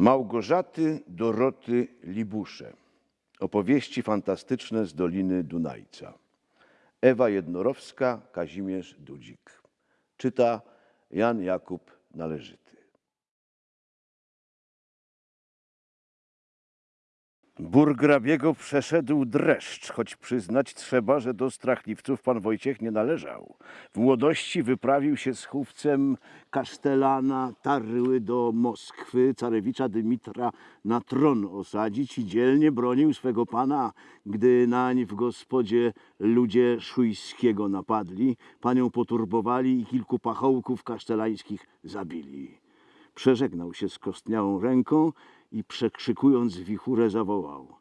Małgorzaty Doroty Libusze. Opowieści fantastyczne z Doliny Dunajca. Ewa Jednorowska, Kazimierz Dudzik. Czyta Jan Jakub Należyty. Burgrabiego przeszedł dreszcz, choć przyznać trzeba, że do strachliwców pan Wojciech nie należał. W młodości wyprawił się z chówcem kasztelana Tarły do Moskwy, carewicza Dymitra na tron osadzić i dzielnie bronił swego pana, gdy nań w gospodzie ludzie Szujskiego napadli, panią poturbowali i kilku pachołków kasztelańskich zabili. Przeżegnał się z kostniałą ręką i przekrzykując wichurę zawołał.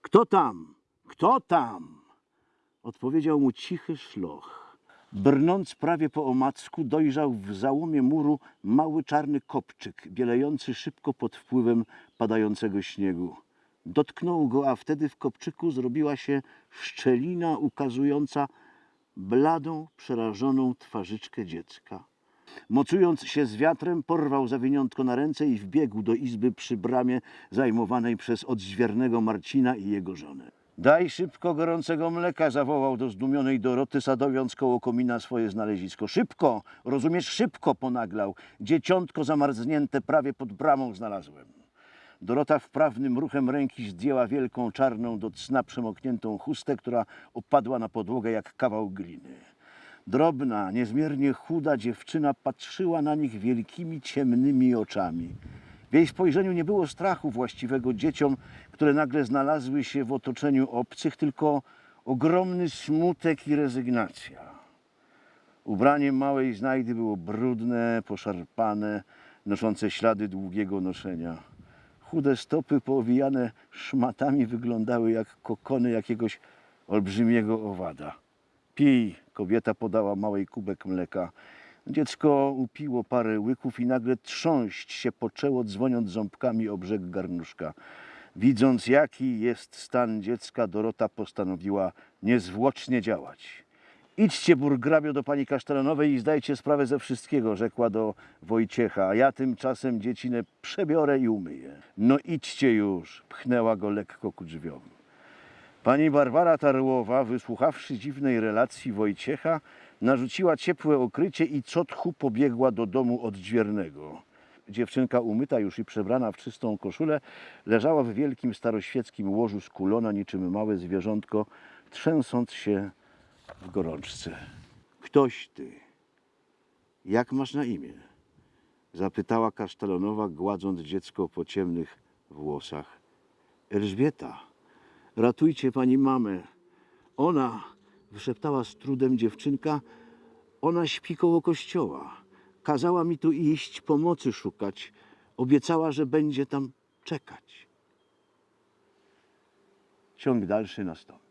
Kto tam? Kto tam? Odpowiedział mu cichy szloch. Brnąc prawie po omacku, dojrzał w załomie muru mały czarny kopczyk, bielejący szybko pod wpływem padającego śniegu. Dotknął go, a wtedy w kopczyku zrobiła się szczelina ukazująca bladą, przerażoną twarzyczkę dziecka. Mocując się z wiatrem, porwał zawiniątko na ręce i wbiegł do izby przy bramie zajmowanej przez odźwiernego Marcina i jego żonę. Daj szybko gorącego mleka, zawołał do zdumionej Doroty, sadowiąc koło komina swoje znalezisko. Szybko, rozumiesz, szybko ponaglał. Dzieciątko zamarznięte prawie pod bramą znalazłem. Dorota wprawnym ruchem ręki zdjęła wielką czarną do cna przemokniętą chustę, która opadła na podłogę jak kawał gliny. Drobna, niezmiernie chuda dziewczyna patrzyła na nich wielkimi, ciemnymi oczami. W jej spojrzeniu nie było strachu właściwego dzieciom, które nagle znalazły się w otoczeniu obcych, tylko ogromny smutek i rezygnacja. Ubranie małej znajdy było brudne, poszarpane, noszące ślady długiego noszenia. Chude stopy poowijane szmatami wyglądały jak kokony jakiegoś olbrzymiego owada. Pij, kobieta podała małej kubek mleka. Dziecko upiło parę łyków i nagle trząść się poczęło, dzwoniąc ząbkami o brzeg garnuszka. Widząc, jaki jest stan dziecka, Dorota postanowiła niezwłocznie działać. Idźcie, burgrabio, do pani kasztelanowej i zdajcie sprawę ze wszystkiego, rzekła do Wojciecha, a ja tymczasem dziecinę przebiorę i umyję. No idźcie już, pchnęła go lekko ku drzwiom. Pani Barbara Tarłowa, wysłuchawszy dziwnej relacji Wojciecha, narzuciła ciepłe okrycie i co tchu pobiegła do domu odźwiernego. Dziewczynka umyta już i przebrana w czystą koszulę leżała w wielkim staroświeckim łożu skulona niczym małe zwierzątko, trzęsąc się w gorączce. Ktoś ty. Jak masz na imię? Zapytała kasztelonowa, gładząc dziecko po ciemnych włosach. Elżbieta. Ratujcie pani mamę. Ona, wyszeptała z trudem dziewczynka, ona śpi koło kościoła. Kazała mi tu iść, pomocy szukać. Obiecała, że będzie tam czekać. Ciąg dalszy nastąpi.